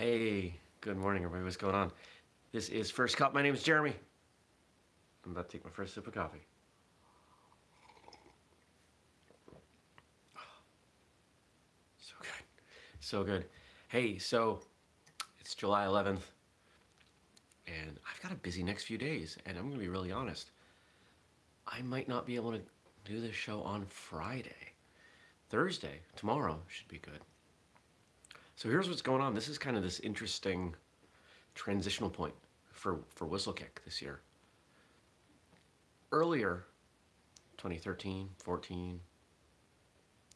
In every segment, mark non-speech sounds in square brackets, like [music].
Hey, good morning, everybody. What's going on? This is First Cup. My name is Jeremy. I'm about to take my first sip of coffee. [sighs] So good. So good. Hey, so it's July 11th, and I've got a busy next few days, and I'm going to be really honest. I might not be able to do this show on Friday. Thursday, tomorrow, should be good. So here's what's going on. This is kind of this interesting transitional point for, for Whistlekick this year. Earlier, 2013, 14,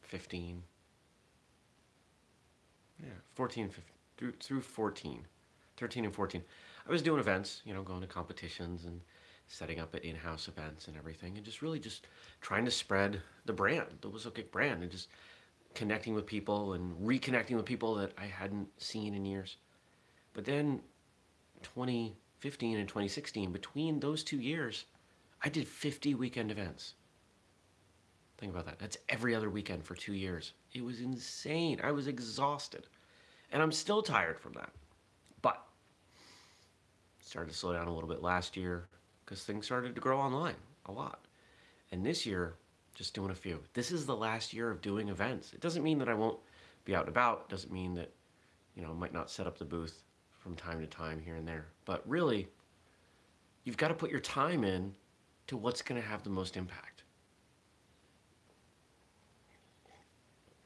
15, yeah, 14, 15, through, through 14, 13 and 14, I was doing events, you know, going to competitions and setting up at in-house events and everything, and just really just trying to spread the brand, the Whistlekick brand, and just connecting with people and reconnecting with people that I hadn't seen in years. But then 2015 and 2016, between those two years, I did 50 weekend events. Think about that. That's every other weekend for two years. It was insane. I was exhausted. And I'm still tired from that. But started to slow down a little bit last year because things started to grow online a lot. And this year, just doing a few. This is the last year of doing events. It doesn't mean that I won't be out and about. It doesn't mean that, you know, I might not set up the booth from time to time here and there. But really, you've got to put your time in to what's going to have the most impact.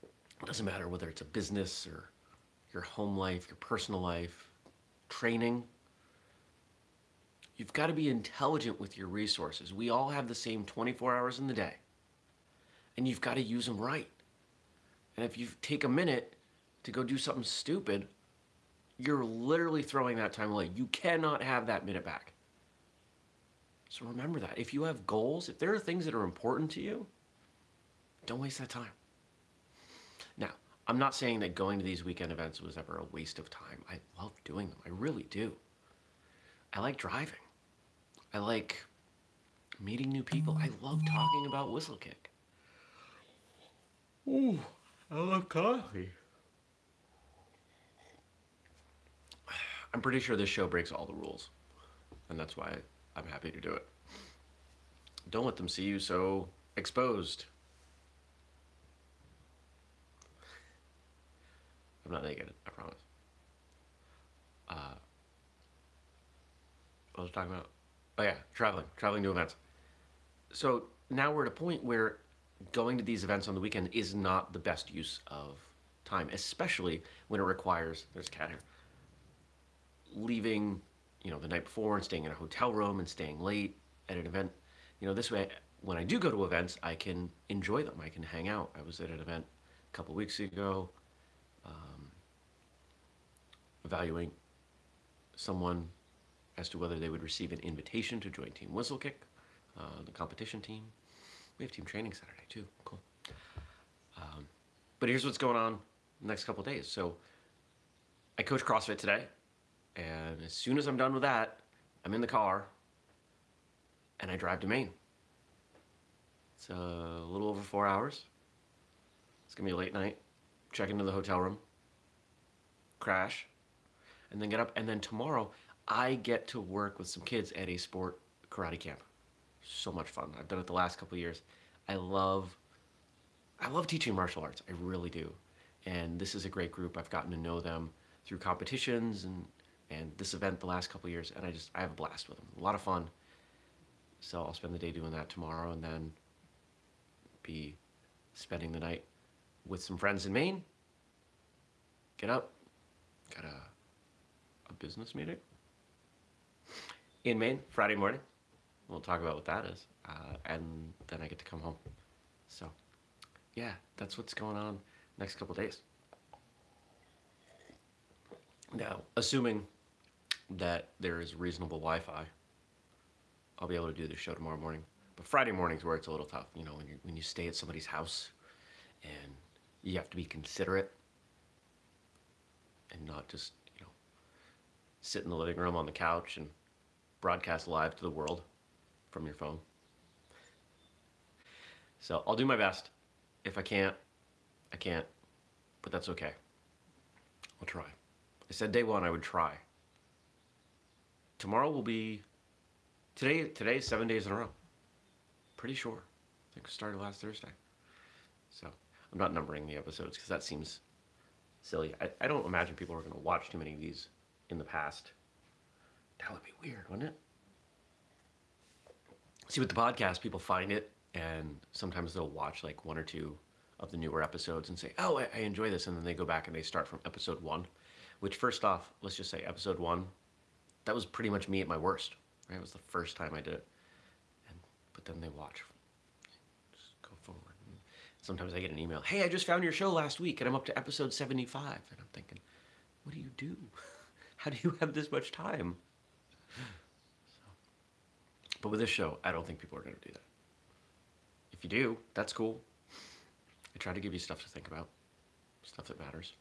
It doesn't matter whether it's a business or your home life, your personal life, training. You've got to be intelligent with your resources. We all have the same 24 hours in the day and you've got to use them right. And if you take a minute to go do something stupid, you're literally throwing that time away. You cannot have that minute back. So remember that. If you have goals, if there are things that are important to you, don't waste that time. Now, I'm not saying that going to these weekend events was ever a waste of time. I love doing them. I really do. I like driving. I like meeting new people. I love talking about Whistlekick. Ooh, I love coffee. I'm pretty sure this show breaks all the rules, and that's why I'm happy to do it. Don't let them see you so exposed. I'm not naked, I promise. Uh, what was I talking about? Oh yeah, traveling, traveling to events. So now we're at a point where going to these events on the weekend is not the best use of time, especially when it requires, there's cat here, leaving, you know, the night before and staying in a hotel room and staying late at an event. You know, this way, when I do go to events, I can enjoy them. I can hang out. I was at an event a couple weeks ago, um, evaluating someone as to whether they would receive an invitation to join Team Whistlekick, uh, the competition team. We have team training Saturday too. Cool. Um, but here's what's going on next couple days. So I coach CrossFit today, and as soon as I'm done with that, I'm in the car and I drive to Maine. It's a little over four hours. It's gonna be a late night. Check into the hotel room, crash, and then get up. And then tomorrow, I get to work with some kids at a sport karate camp so much fun. I've done it the last couple years. I love, I love teaching martial arts. I really do. And this is a great group. I've gotten to know them through competitions and, and this event the last couple years. And I just, I have a blast with them. A lot of fun. So I'll spend the day doing that tomorrow and then be spending the night with some friends in Maine. Get up. Got a, a business meeting in Maine Friday morning. We'll talk about what that is. Uh, and then I get to come home. So, yeah, that's what's going on next couple days. Now, assuming that there is reasonable Wi-Fi, I'll be able to do the show tomorrow morning. But Friday morning's where it's a little tough, you know, when you when you stay at somebody's house and you have to be considerate and not just, you know, sit in the living room on the couch and broadcast live to the world from your phone. So I'll do my best. If I can't, I can't, but that's okay. I'll try. I said day one I would try. Tomorrow will be today. Today's seven days in a row. Pretty sure. I think we started last Thursday. So I'm not numbering the episodes because that seems silly. I, I don't imagine people are going to watch too many of these in the past. That would be weird, wouldn't it? See, with the podcast, people find it and sometimes they'll watch like one or two of the newer episodes and say, "Oh, I, I, enjoy this," and then they go back and they start from episode one. Which, first off, let's just say episode one, that was pretty much me at my worst. Right, it was the first time I did it, and but then they watch, just go forward. And sometimes I get an email, "Hey, I just found your show last week, and I'm up to episode 75," and I'm thinking, "What do you do? [laughs] How do you have this much time?" But with this show, I don't think people are going to do that. If you do, that's cool. I try to give you stuff to think about, stuff that matters.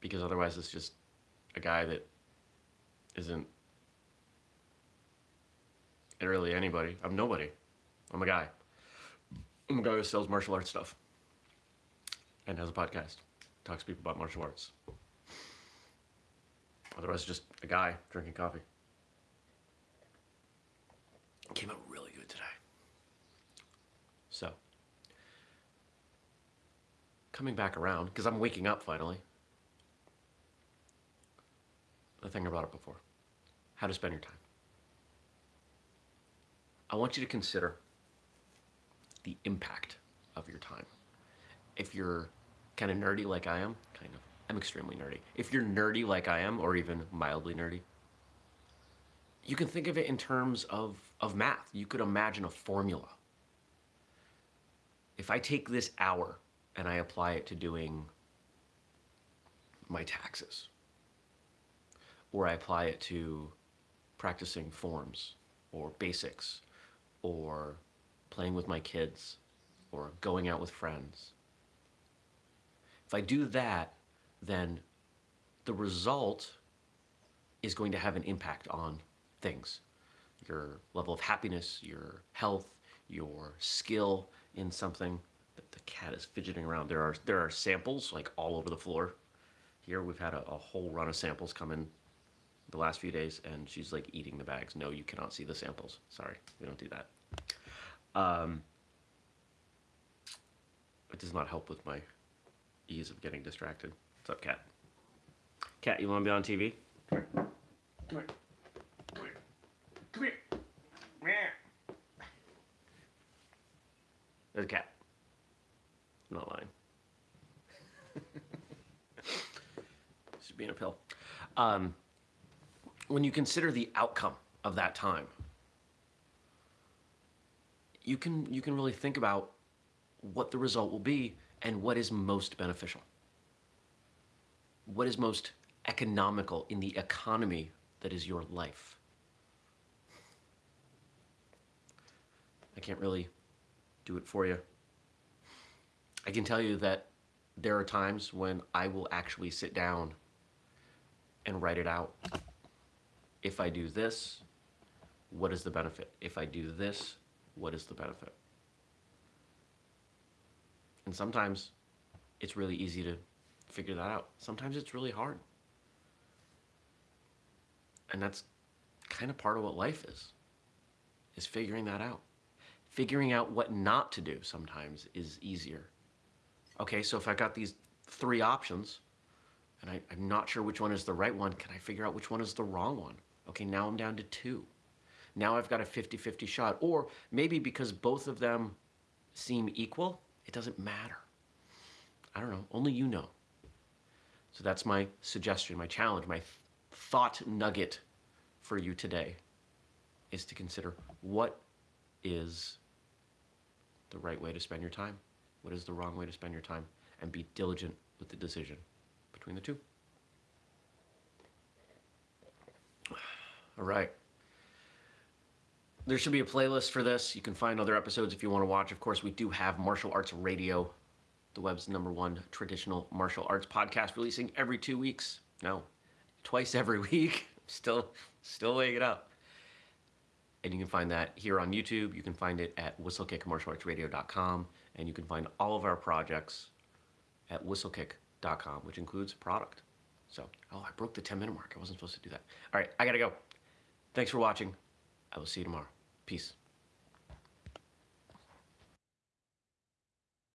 Because otherwise, it's just a guy that isn't really anybody. I'm nobody. I'm a guy. I'm a guy who sells martial arts stuff and has a podcast, talks to people about martial arts. Otherwise, just a guy drinking coffee. Came out really good today. So, coming back around, because I'm waking up finally. The thing I brought up before how to spend your time. I want you to consider the impact of your time. If you're kind of nerdy like I am, kind of, I'm extremely nerdy. If you're nerdy like I am, or even mildly nerdy, you can think of it in terms of, of math. You could imagine a formula. If I take this hour and I apply it to doing my taxes, or I apply it to practicing forms or basics or playing with my kids or going out with friends. If I do that, then the result is going to have an impact on things your level of happiness, your health, your skill in something. The, cat is fidgeting around. There are there are samples like all over the floor. Here we've had a, a whole run of samples come in the last few days, and she's like eating the bags. No, you cannot see the samples. Sorry, we don't do that. Um, it does not help with my ease of getting distracted. What's up, cat? Cat, you want to be on TV? Come here. Come here. Come here. Come here. There's a cat. I'm not lying. [laughs] She's being a pill. Um, when you consider the outcome of that time, you can you can really think about what the result will be and what is most beneficial. What is most economical in the economy that is your life. I can't really do it for you. I can tell you that there are times when I will actually sit down and write it out. If I do this, what is the benefit? If I do this, what is the benefit? And sometimes it's really easy to figure that out. Sometimes it's really hard. And that's kind of part of what life is, is figuring that out. Figuring out what not to do sometimes is easier. Okay, so if I got these three options and I, am not sure which one is the right one, can I figure out which one is the wrong one? Okay, now I'm down to two. Now I've got a 50 50 shot. Or maybe because both of them seem equal, it doesn't matter. I don't know, only you know. So that's my suggestion, my challenge, my thought nugget for you today is to consider what is the right way to spend your time, what is the wrong way to spend your time, and be diligent with the decision between the two. All right. There should be a playlist for this. You can find other episodes if you want to watch. Of course, we do have Martial Arts Radio, the web's number one traditional martial arts podcast, releasing every two weeks. No, twice every [laughs] week. still, still it up. And you can find that here on YouTube. You can find it at whistlekickmartialartsradio.com. And you can find all of our projects at whistlekick.com, which includes product. So, oh, I broke the 10 minute mark. I wasn't supposed to do that. All right, I gotta go. Thanks for watching. I will see you tomorrow. Peace.